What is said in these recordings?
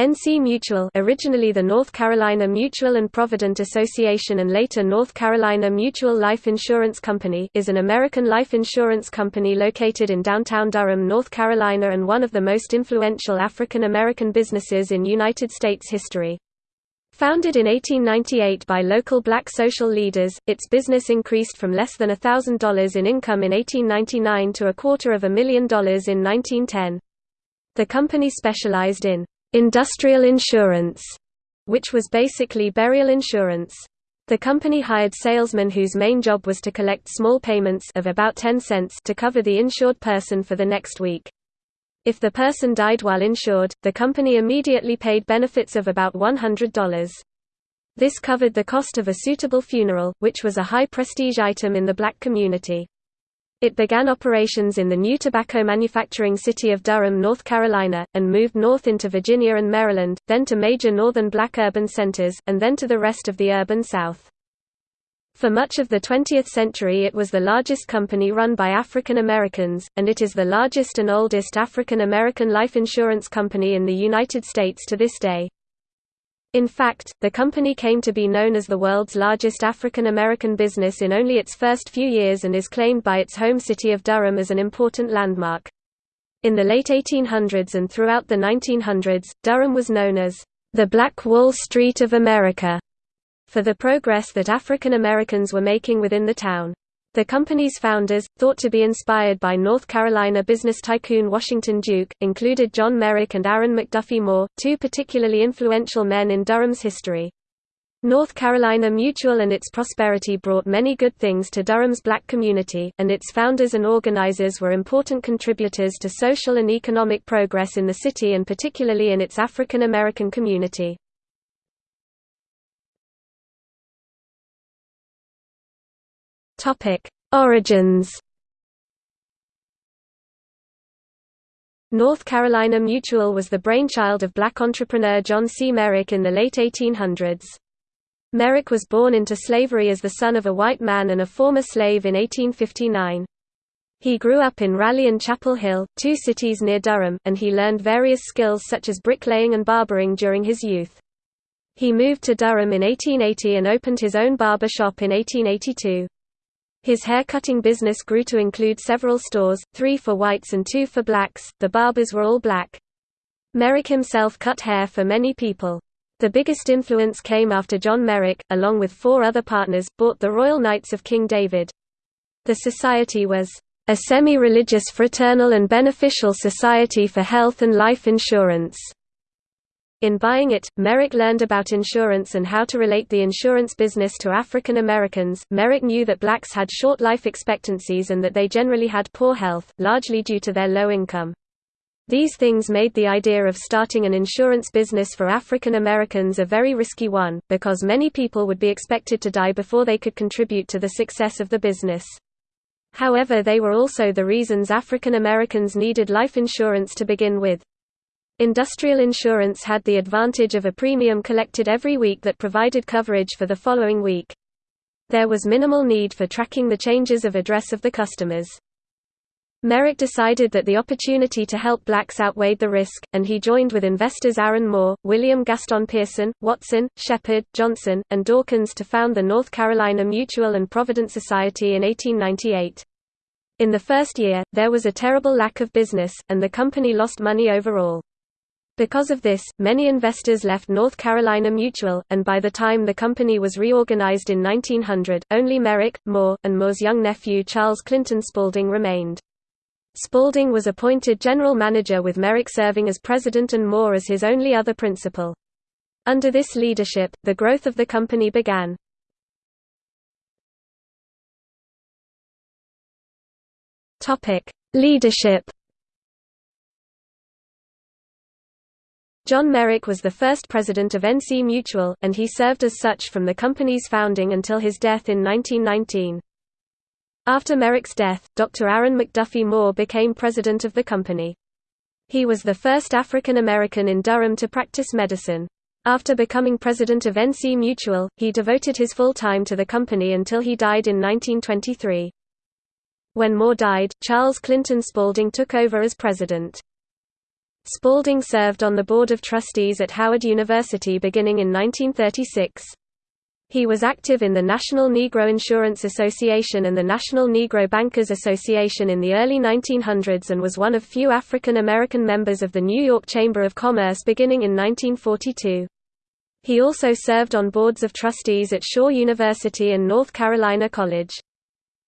NC Mutual originally the North Carolina Mutual and Provident Association and later North Carolina Mutual Life Insurance Company is an American life insurance company located in downtown Durham, North Carolina and one of the most influential African American businesses in United States history. Founded in 1898 by local black social leaders, its business increased from less than $1,000 in income in 1899 to a quarter of a million dollars in 1910. The company specialized in industrial insurance, which was basically burial insurance. The company hired salesmen whose main job was to collect small payments of about 10 cents to cover the insured person for the next week. If the person died while insured, the company immediately paid benefits of about $100. This covered the cost of a suitable funeral, which was a high prestige item in the black community. It began operations in the new tobacco manufacturing city of Durham, North Carolina, and moved north into Virginia and Maryland, then to major northern black urban centers, and then to the rest of the urban South. For much of the 20th century it was the largest company run by African Americans, and it is the largest and oldest African American life insurance company in the United States to this day. In fact, the company came to be known as the world's largest African American business in only its first few years and is claimed by its home city of Durham as an important landmark. In the late 1800s and throughout the 1900s, Durham was known as the Black Wall Street of America for the progress that African Americans were making within the town. The company's founders, thought to be inspired by North Carolina business tycoon Washington Duke, included John Merrick and Aaron McDuffie Moore, two particularly influential men in Durham's history. North Carolina Mutual and its prosperity brought many good things to Durham's black community, and its founders and organizers were important contributors to social and economic progress in the city and particularly in its African American community. Topic: Origins. North Carolina Mutual was the brainchild of black entrepreneur John C. Merrick in the late 1800s. Merrick was born into slavery as the son of a white man and a former slave in 1859. He grew up in Raleigh and Chapel Hill, two cities near Durham, and he learned various skills such as bricklaying and barbering during his youth. He moved to Durham in 1880 and opened his own barber shop in 1882. His hair-cutting business grew to include several stores, three for whites and two for blacks, the barbers were all black. Merrick himself cut hair for many people. The biggest influence came after John Merrick, along with four other partners, bought the Royal Knights of King David. The society was a semi-religious fraternal and beneficial society for health and life insurance. In buying it, Merrick learned about insurance and how to relate the insurance business to African Americans. Merrick knew that blacks had short life expectancies and that they generally had poor health, largely due to their low income. These things made the idea of starting an insurance business for African Americans a very risky one, because many people would be expected to die before they could contribute to the success of the business. However they were also the reasons African Americans needed life insurance to begin with. Industrial insurance had the advantage of a premium collected every week that provided coverage for the following week. There was minimal need for tracking the changes of address of the customers. Merrick decided that the opportunity to help blacks outweighed the risk, and he joined with investors Aaron Moore, William Gaston Pearson, Watson, Shepard, Johnson, and Dawkins to found the North Carolina Mutual and Provident Society in 1898. In the first year, there was a terrible lack of business, and the company lost money overall. Because of this, many investors left North Carolina Mutual, and by the time the company was reorganized in 1900, only Merrick, Moore, and Moore's young nephew Charles Clinton Spaulding remained. Spaulding was appointed general manager with Merrick serving as president and Moore as his only other principal. Under this leadership, the growth of the company began. Leadership John Merrick was the first president of NC Mutual, and he served as such from the company's founding until his death in 1919. After Merrick's death, Dr. Aaron McDuffie Moore became president of the company. He was the first African American in Durham to practice medicine. After becoming president of NC Mutual, he devoted his full time to the company until he died in 1923. When Moore died, Charles Clinton Spaulding took over as president. Spaulding served on the Board of Trustees at Howard University beginning in 1936. He was active in the National Negro Insurance Association and the National Negro Bankers Association in the early 1900s and was one of few African American members of the New York Chamber of Commerce beginning in 1942. He also served on boards of trustees at Shaw University and North Carolina College.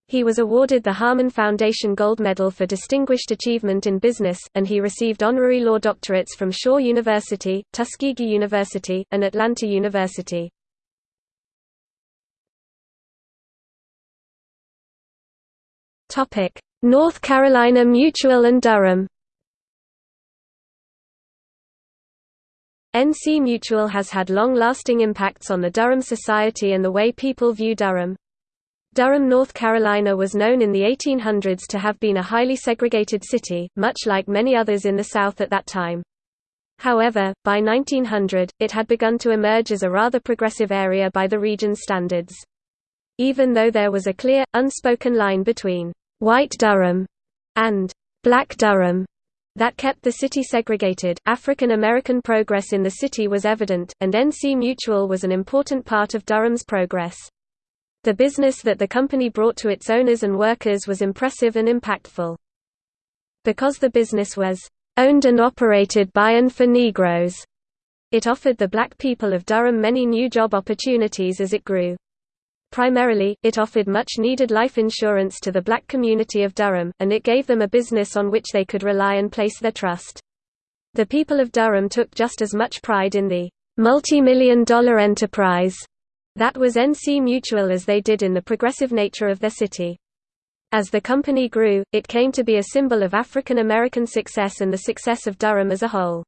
He was awarded the Harmon Foundation Gold Medal for Distinguished Achievement in Business, and he received honorary law doctorates from Shaw University, Tuskegee University, and Atlanta University. North Carolina Mutual and Durham NC Mutual has had long-lasting impacts on the Durham society and the way people view Durham. Durham, North Carolina was known in the 1800s to have been a highly segregated city, much like many others in the South at that time. However, by 1900, it had begun to emerge as a rather progressive area by the region's standards. Even though there was a clear, unspoken line between white Durham and black Durham that kept the city segregated, African American progress in the city was evident, and NC Mutual was an important part of Durham's progress. The business that the company brought to its owners and workers was impressive and impactful. Because the business was owned and operated by and for Negroes, it offered the black people of Durham many new job opportunities as it grew. Primarily, it offered much-needed life insurance to the black community of Durham, and it gave them a business on which they could rely and place their trust. The people of Durham took just as much pride in the multi-million dollar enterprise that was NC Mutual as they did in the progressive nature of their city. As the company grew, it came to be a symbol of African American success and the success of Durham as a whole.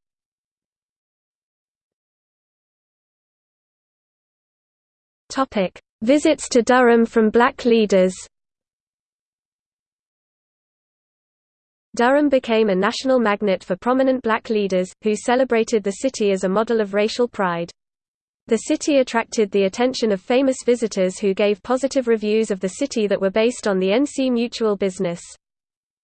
Visits to Durham from black leaders Durham became a national magnet for prominent black leaders, who celebrated the city as a model of racial pride. The city attracted the attention of famous visitors who gave positive reviews of the city that were based on the NC Mutual business.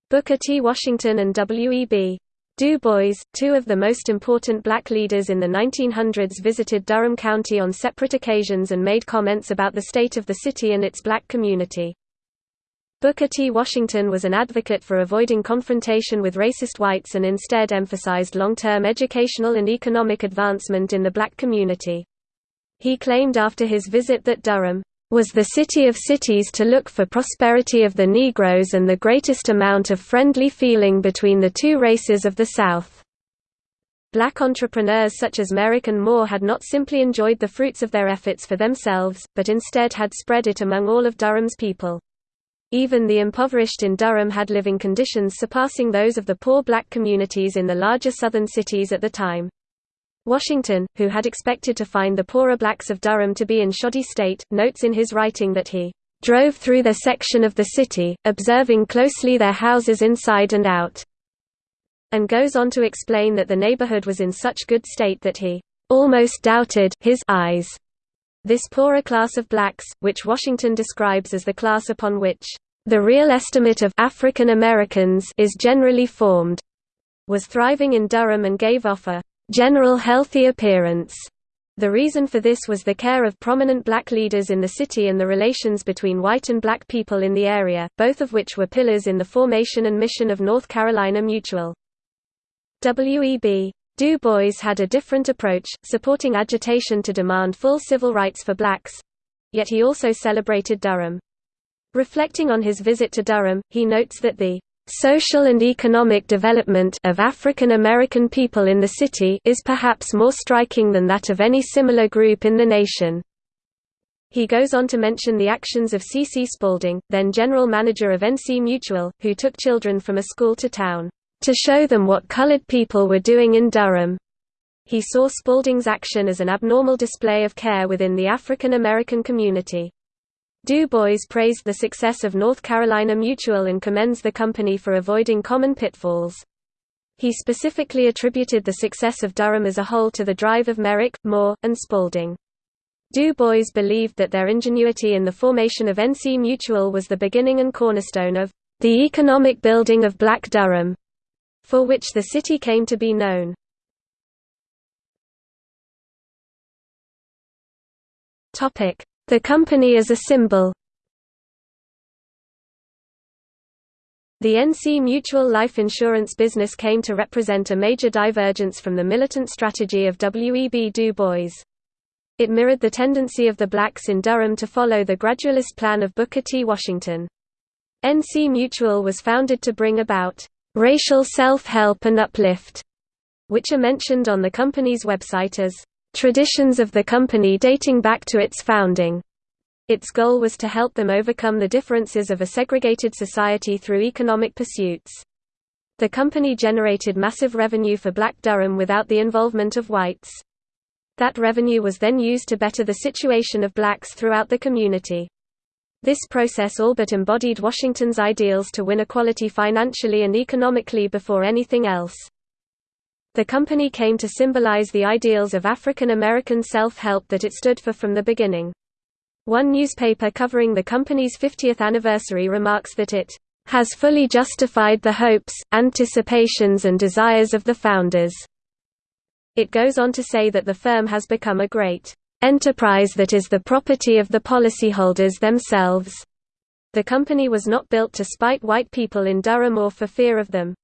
Booker T. Washington and W.E.B. Du Bois, two of the most important black leaders in the 1900s visited Durham County on separate occasions and made comments about the state of the city and its black community. Booker T. Washington was an advocate for avoiding confrontation with racist whites and instead emphasized long-term educational and economic advancement in the black community. He claimed after his visit that Durham was the city of cities to look for prosperity of the Negroes and the greatest amount of friendly feeling between the two races of the South. Black entrepreneurs such as Merrick and Moore had not simply enjoyed the fruits of their efforts for themselves, but instead had spread it among all of Durham's people. Even the impoverished in Durham had living conditions surpassing those of the poor black communities in the larger southern cities at the time. Washington, who had expected to find the poorer blacks of Durham to be in shoddy state, notes in his writing that he drove through their section of the city, observing closely their houses inside and out, and goes on to explain that the neighborhood was in such good state that he almost doubted his eyes. This poorer class of blacks, which Washington describes as the class upon which the real estimate of African Americans is generally formed, was thriving in Durham and gave off a general healthy appearance. The reason for this was the care of prominent black leaders in the city and the relations between white and black people in the area, both of which were pillars in the formation and mission of North Carolina Mutual. W.E.B. Du Bois had a different approach, supporting agitation to demand full civil rights for blacks—yet he also celebrated Durham. Reflecting on his visit to Durham, he notes that the Social and economic development of African American people in the city is perhaps more striking than that of any similar group in the nation. He goes on to mention the actions of C. C. Spaulding, then general manager of NC Mutual, who took children from a school to town, to show them what colored people were doing in Durham. He saw Spaulding's action as an abnormal display of care within the African American community. Du Bois praised the success of North Carolina Mutual and commends the company for avoiding common pitfalls. He specifically attributed the success of Durham as a whole to the drive of Merrick, Moore, and Spaulding. Du Bois believed that their ingenuity in the formation of NC Mutual was the beginning and cornerstone of the economic building of Black Durham. for which the city came to be known. The company as a symbol The NC Mutual Life Insurance business came to represent a major divergence from the militant strategy of W. E. B. Du Bois. It mirrored the tendency of the blacks in Durham to follow the gradualist plan of Booker T. Washington. NC Mutual was founded to bring about racial self-help and uplift, which are mentioned on the company's website as traditions of the company dating back to its founding. Its goal was to help them overcome the differences of a segregated society through economic pursuits. The company generated massive revenue for Black Durham without the involvement of whites. That revenue was then used to better the situation of blacks throughout the community. This process all but embodied Washington's ideals to win equality financially and economically before anything else. The company came to symbolize the ideals of African American self-help that it stood for from the beginning. One newspaper covering the company's 50th anniversary remarks that it has fully justified the hopes, anticipations and desires of the founders. It goes on to say that the firm has become a great enterprise that is the property of the policyholders themselves. The company was not built to spite white people in Durham or for fear of them.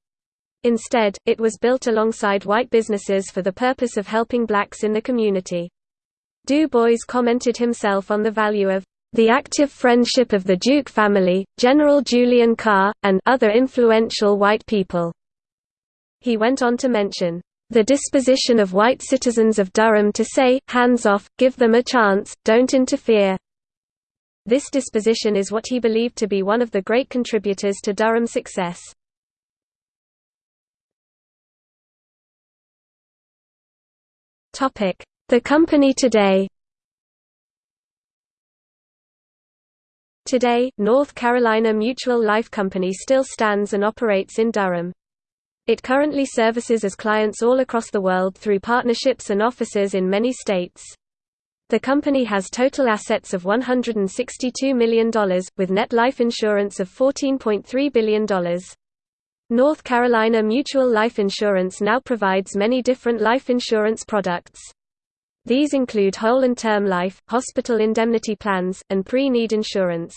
Instead, it was built alongside white businesses for the purpose of helping blacks in the community. Du Bois commented himself on the value of the active friendship of the Duke family, General Julian Carr, and other influential white people. He went on to mention, the disposition of white citizens of Durham to say, hands off, give them a chance, don't interfere. This disposition is what he believed to be one of the great contributors to Durham's success. The company today Today, North Carolina Mutual Life Company still stands and operates in Durham. It currently services as clients all across the world through partnerships and offices in many states. The company has total assets of $162 million, with net life insurance of $14.3 billion. North Carolina Mutual Life Insurance now provides many different life insurance products. These include whole and term life, hospital indemnity plans, and pre-need insurance.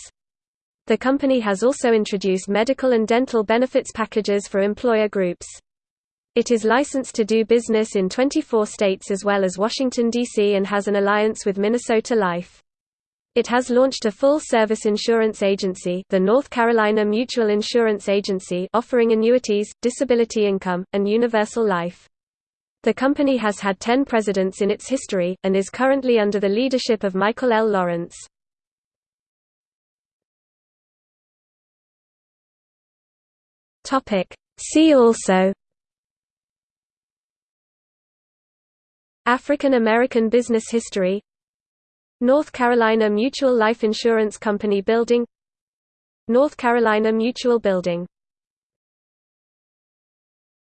The company has also introduced medical and dental benefits packages for employer groups. It is licensed to do business in 24 states as well as Washington, D.C. and has an alliance with Minnesota Life. It has launched a full-service insurance agency the North Carolina Mutual Insurance Agency offering annuities, disability income, and universal life. The company has had 10 presidents in its history, and is currently under the leadership of Michael L. Lawrence. See also African American business history North Carolina Mutual Life Insurance Company Building North Carolina Mutual Building